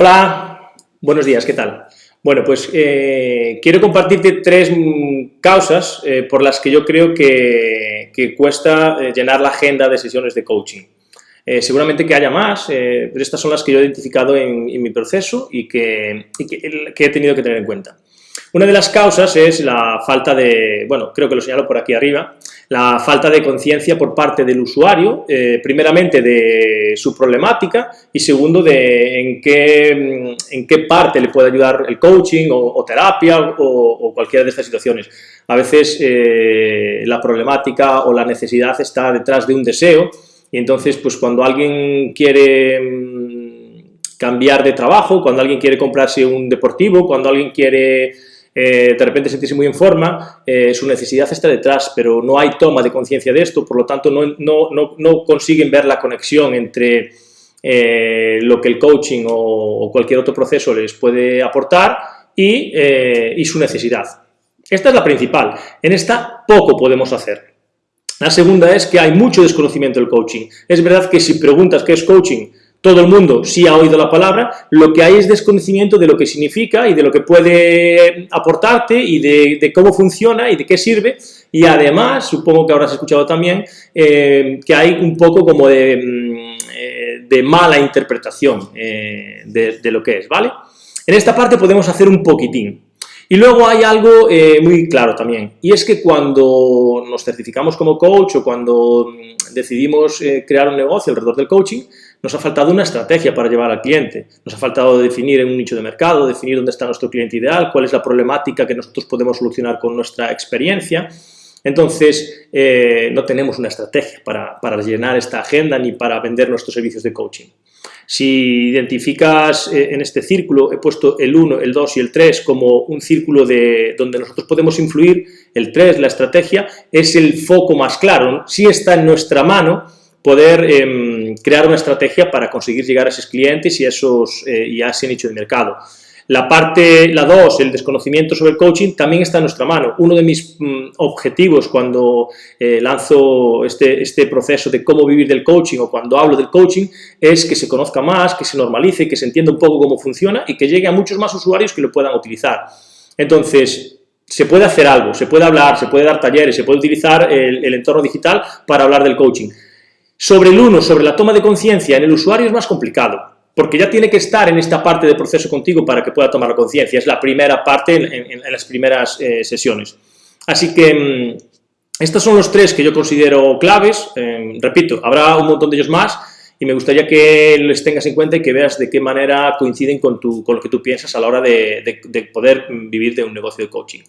Hola, buenos días, ¿qué tal? Bueno, pues eh, quiero compartirte tres causas eh, por las que yo creo que, cuesta eh, llenar la agenda de sesiones de coaching. seguramente que haya más, pero estas son las que yo he identificado en, mi proceso y que he tenido que tener en cuenta. Una de las causas es la falta de, bueno, creo que lo señalo por aquí arriba, la falta de conciencia por parte del usuario, eh, primeramente de su problemática y segundo de en qué, en qué parte le puede ayudar el coaching o, terapia o, cualquiera de estas situaciones. A veces eh, la problemática o la necesidad está detrás de un deseo y entonces pues cuando alguien quiere mm, cambiar de trabajo, cuando alguien quiere comprarse un deportivo, cuando alguien quiere eh, de repente sentirse muy en forma, eh, su necesidad está detrás, pero no hay toma de conciencia de esto, por lo tanto no, no, no, consiguen ver la conexión entre eh, lo que el coaching o, cualquier otro proceso les puede aportar y, y su necesidad. Esta es la principal, en esta poco podemos hacer. La segunda es que hay mucho desconocimiento del coaching. Es verdad que si preguntas qué es coaching, todo el mundo sí ha oído la palabra, lo que hay es desconocimiento de lo que significa y de lo que puede aportarte y de, cómo funciona y de qué sirve y además, supongo que habrás escuchado también, eh, que hay un poco como de, mm, eh, mala interpretación eh, de, lo que es, ¿vale? En esta parte podemos hacer un poquitín. Y luego hay algo muy claro también, y es que cuando nos certificamos como coach o cuando mm, decidimos crear un negocio alrededor del coaching, nos ha faltado una estrategia para llevar al cliente, nos ha faltado definir un nicho de mercado, definir dónde está nuestro cliente ideal, cuál es la problemática que nosotros podemos solucionar con nuestra experiencia. Entonces, eh, no tenemos una estrategia para, para, llenar esta agenda ni para vender nuestros servicios de coaching. Si identificas eh, en este círculo, he puesto el 1, el 2 y el 3 como un círculo de, donde nosotros podemos influir, el 3, la estrategia, es el foco más claro. Si está en nuestra mano, poder em, crear una estrategia para conseguir llegar a esos clientes y a, esos, eh, a ese nicho de mercado. La parte, la 2, el desconocimiento sobre el coaching, también está en nuestra mano. Uno de mis mm, objetivos cuando eh, lanzo este, este proceso de cómo vivir del coaching o cuando hablo del coaching es que se conozca más, que se normalice, que se entienda un poco cómo funciona y que llegue a muchos más usuarios que lo puedan utilizar. Entonces, se puede hacer algo, se puede hablar, se puede dar talleres, se puede utilizar el entorno digital para hablar del coaching sobre el uno, sobre la toma de conciencia en el usuario es más complicado, porque ya tiene que estar en esta parte del proceso contigo para que pueda tomar la conciencia. Es la primera parte en, las primeras eh, sesiones. Así que mm, estos son los tres que yo considero claves. Em, repito, habrá un montón de ellos más y me gustaría que les tengas en cuenta y que veas de qué manera coinciden con, con lo que tú piensas a la hora de, poder vivir de un negocio de coaching.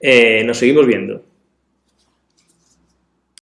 Eh, nos seguimos viendo.